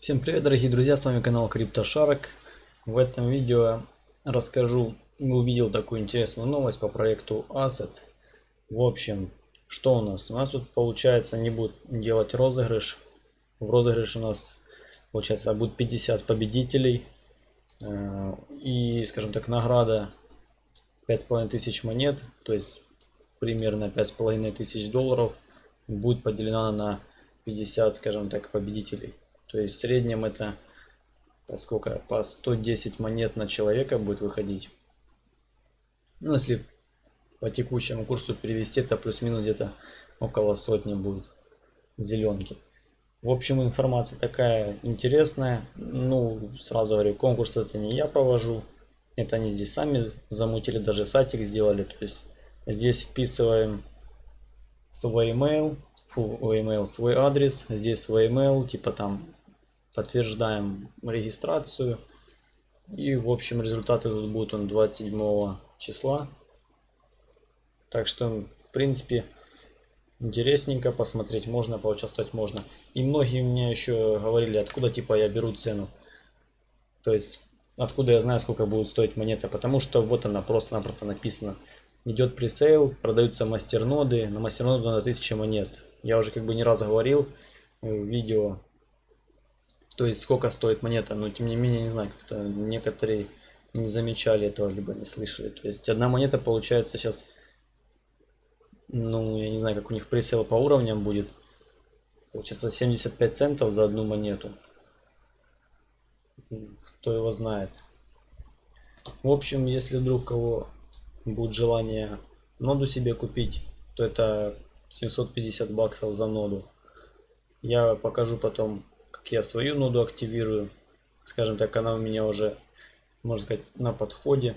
Всем привет, дорогие друзья, с вами канал CryptoShark. В этом видео расскажу, увидел такую интересную новость по проекту Asset. В общем, что у нас? У нас тут получается не будет делать розыгрыш. В розыгрыше у нас получается будет 50 победителей. Э, и, скажем так, награда 5500 монет, то есть примерно 5500 долларов будет поделена на 50, скажем так, победителей. То есть в среднем это по сколько? По 110 монет на человека будет выходить. Ну, если по текущему курсу перевести, это плюс-минус где-то около сотни будет зеленки. В общем, информация такая интересная. Ну, сразу говорю, конкурс это не я провожу. Это они здесь сами замутили, даже сайтик сделали. То есть здесь вписываем свой email, фу, email, свой адрес, здесь свой email, типа там подтверждаем регистрацию. И в общем результаты тут будут он 27 числа. Так что в принципе интересненько посмотреть можно, поучаствовать можно. И многие мне еще говорили, откуда типа я беру цену. То есть откуда я знаю, сколько будет стоить монета. Потому что вот она просто-напросто написано. Идет пресейл, продаются мастерноды. На мастерноду на 1000 монет. Я уже как бы не раз говорил в видео то есть сколько стоит монета, но тем не менее, не знаю, как-то некоторые не замечали этого, либо не слышали. То есть одна монета получается сейчас, ну, я не знаю, как у них пресел по уровням будет. Получается 75 центов за одну монету. Кто его знает. В общем, если вдруг кого будет желание ноду себе купить, то это 750 баксов за ноду. Я покажу потом как я свою ноду активирую. Скажем так, она у меня уже, можно сказать, на подходе.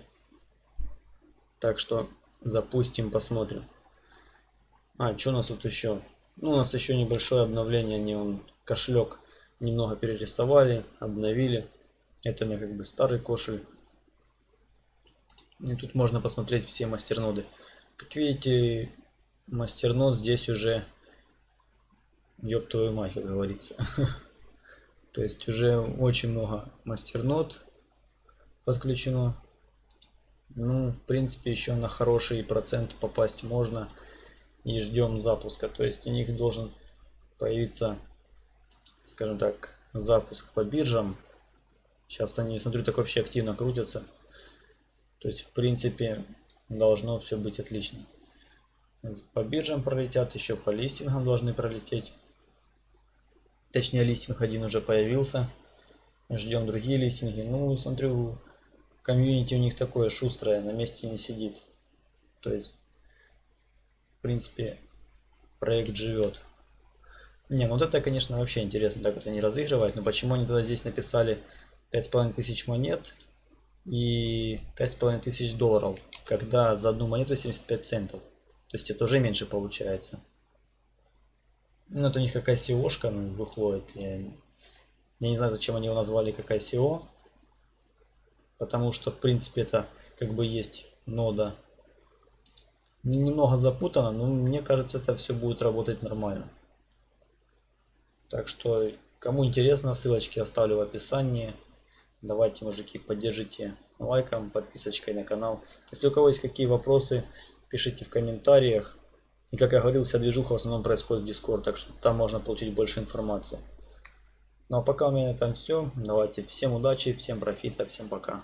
Так что запустим, посмотрим. А, что у нас тут еще? Ну, у нас еще небольшое обновление. Они он кошелек немного перерисовали, обновили. Это у меня как бы старый кошель. И тут можно посмотреть все мастерноды. Как видите, мастернод здесь уже ёб твою мать, как говорится. То есть уже очень много мастернод подключено. Ну, в принципе, еще на хороший процент попасть можно. И ждем запуска. То есть у них должен появиться, скажем так, запуск по биржам. Сейчас они, смотрю, так вообще активно крутятся. То есть, в принципе, должно все быть отлично. По биржам пролетят, еще по листингам должны пролететь. Точнее, листинг один уже появился. Ждем другие листинги. Ну, смотрю, комьюнити у них такое шустрое, на месте не сидит. То есть, в принципе, проект живет. Не, ну вот это, конечно, вообще интересно, так вот они разыгрывают. Но почему они тогда здесь написали 5500 монет и 5500 долларов, когда за одну монету 75 центов? То есть это уже меньше получается. Ну, это у них какая ICO-шка выходит. Я, я не знаю, зачем они его назвали как ICO. Потому что, в принципе, это как бы есть нода. Немного запутано, но мне кажется, это все будет работать нормально. Так что, кому интересно, ссылочки оставлю в описании. Давайте, мужики, поддержите лайком, подписочкой на канал. Если у кого есть какие вопросы, пишите в комментариях. И как я говорил, вся движуха в основном происходит в Discord, так что там можно получить больше информации. Ну а пока у меня там все. Давайте всем удачи, всем профита, всем пока.